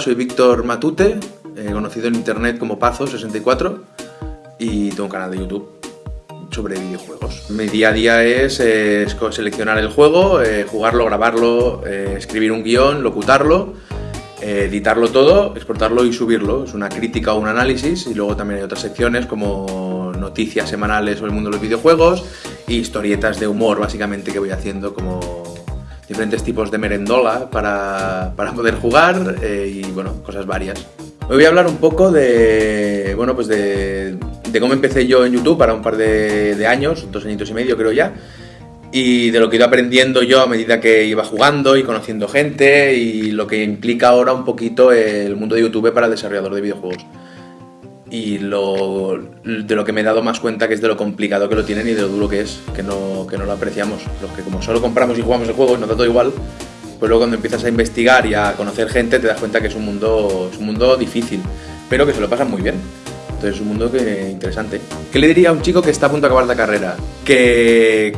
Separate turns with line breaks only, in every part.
soy Víctor Matute, eh, conocido en internet como Pazo64 y tengo un canal de YouTube sobre videojuegos. Mi día a día es, eh, seleccionar el juego, eh, jugarlo, grabarlo, escribir un guion, locutarlo, editarlo todo, exportarlo y subirlo. Es una crítica o un análisis y luego también hay otras secciones como noticias semanales sobre el mundo de los videojuegos y historietas de humor básicamente que voy haciendo como diferentes tipos de merendola para, para poder jugar eh, y bueno, cosas varias. Hoy voy a hablar un poco de, bueno, pues de, de cómo empecé yo en YouTube para un par de, de, años, dos añitos y medio creo ya, y de lo que he ido aprendiendo yo a medida que iba jugando y conociendo gente y lo que implica ahora un poquito el mundo de YouTube para el desarrollador de videojuegos y lo, de lo que me he dado más cuenta que es de lo complicado que lo tienen y de lo duro que es, que no, que no lo apreciamos. Los que como solo compramos y jugamos el juego y nos da todo igual, pues luego cuando empiezas a investigar y a conocer gente te das cuenta que es un mundo, es un mundo difícil, pero que se lo pasan muy bien. Entonces es un mundo que, interesante. ¿Qué le diría a un chico que está a punto de acabar la carrera? Que,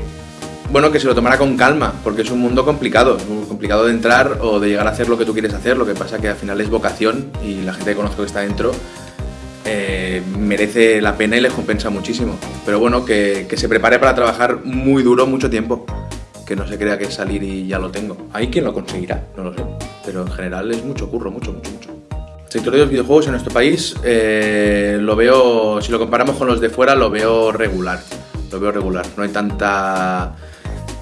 bueno, que se lo tomara con calma, porque es un mundo complicado, es muy complicado de entrar o de llegar a hacer lo que tú quieres hacer, lo que pasa que al final es vocación y la gente que conozco que está dentro eh, merece la pena y les compensa muchísimo. Pero bueno, que, que, se prepare para trabajar muy duro mucho tiempo. Que no se crea que salir y ya lo tengo. Hay quien lo conseguirá, no lo sé. Pero en general es mucho curro, mucho, mucho, mucho. El sector de los videojuegos en nuestro país eh, lo veo, si lo comparamos con los de fuera, lo veo regular. Lo veo regular. No hay tanta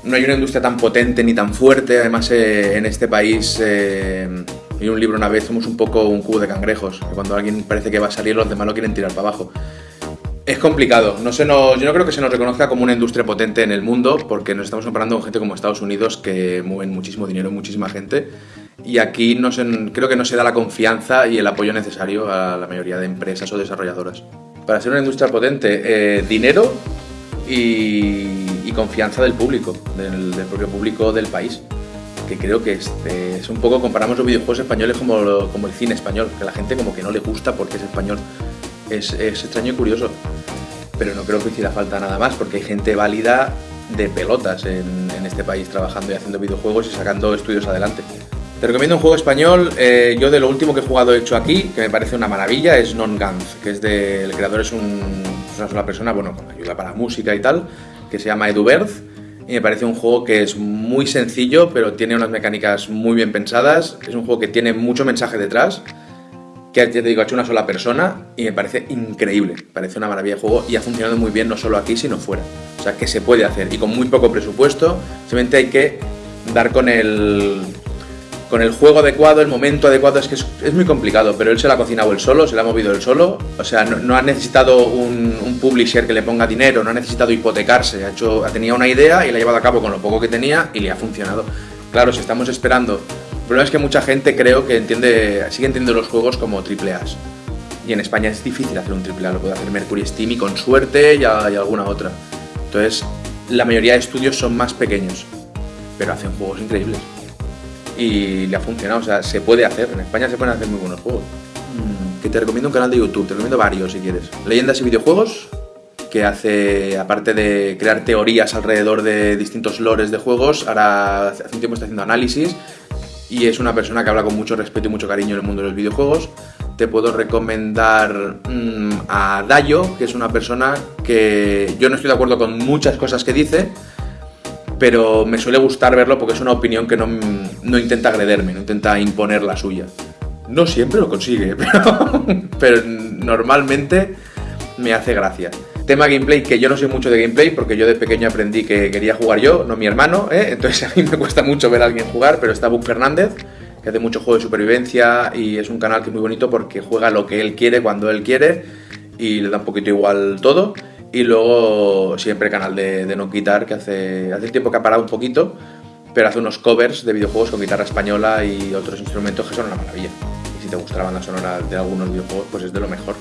no hay una industria tan potente ni tan fuerte. Además, eh, en este país eh, y un libro una vez, somos un poco un cubo de cangrejos, que cuando alguien parece que va a salir los demás lo quieren tirar para abajo. Es complicado, no se nos, yo no creo que se nos reconozca como una industria potente en el mundo, porque nos estamos comparando con gente como Estados Unidos que mueven muchísimo dinero, muchísima gente, y aquí no se, creo que no se da la confianza y el apoyo necesario a la mayoría de empresas o desarrolladoras. Para ser una industria potente, eh, dinero y, confianza del público, del propio público del país que creo que este, es un poco, comparamos los videojuegos españoles como, como el cine español, que a la gente como que no le gusta porque es español. Es, es extraño y curioso, pero no creo que hiciera falta nada más, porque hay gente válida de pelotas en, este país trabajando y haciendo videojuegos y sacando estudios adelante. Te recomiendo un juego español, eh, yo de lo último que he jugado he hecho aquí, que me parece una maravilla, es Non Guns, que es de, el creador es, un, es una sola persona, bueno, con ayuda para música y tal, que se llama Edu Berth, y me parece un juego que es muy sencillo, pero tiene unas mecánicas muy bien pensadas. Es un juego que tiene mucho mensaje detrás, que ya te digo, ha hecho una sola persona y me parece increíble. Parece una maravilla de juego y ha funcionado muy bien no solo aquí, sino fuera. O sea, que se puede hacer y con muy poco presupuesto, simplemente hay que dar con el, con el juego adecuado, el momento adecuado, es que es, muy complicado, pero él se la ha cocinado él solo, se la ha movido él solo, o sea, no, ha necesitado un, publisher que le ponga dinero, no ha necesitado hipotecarse, ha hecho, tenía una idea y la ha llevado a cabo con lo poco que tenía y le ha funcionado. Claro, si estamos esperando, el problema es que mucha gente creo que entiende, sigue entendiendo los juegos como triple A. Y en España es difícil hacer un triple A, lo puede hacer Mercury Steam y con suerte y, y alguna otra. Entonces, la mayoría de estudios son más pequeños, pero hacen juegos increíbles y le ha funcionado. O sea, se puede hacer. En España se pueden hacer muy buenos juegos. Mm, que te recomiendo un canal de YouTube, te recomiendo varios si quieres. Leyendas y videojuegos, que hace, aparte de crear teorías alrededor de distintos lores de juegos, ahora hace un tiempo está haciendo análisis y es una persona que habla con mucho respeto y mucho cariño en el mundo de los videojuegos. Te puedo recomendar mmm, a Dayo, que es una persona que yo no estoy de acuerdo con muchas cosas que dice, pero me suele gustar verlo porque es una opinión que no, no intenta agrederme, no intenta imponer la suya. No siempre lo consigue, pero, normalmente me hace gracia. Tema gameplay, que yo no sé mucho de gameplay porque yo de pequeño aprendí que quería jugar yo, no mi hermano, ¿eh? entonces a mí me cuesta mucho ver a alguien jugar, pero está Buck Fernández, que hace mucho juego de supervivencia y es un canal que es muy bonito porque juega lo que él quiere cuando él quiere y le da un poquito igual todo. Y luego siempre canal de, de No Quitar, que hace, hace tiempo que ha parado un poquito, pero hace unos covers de videojuegos con guitarra española y otros instrumentos que son una maravilla. Y si te gusta la banda sonora de algunos videojuegos, pues es de lo mejor.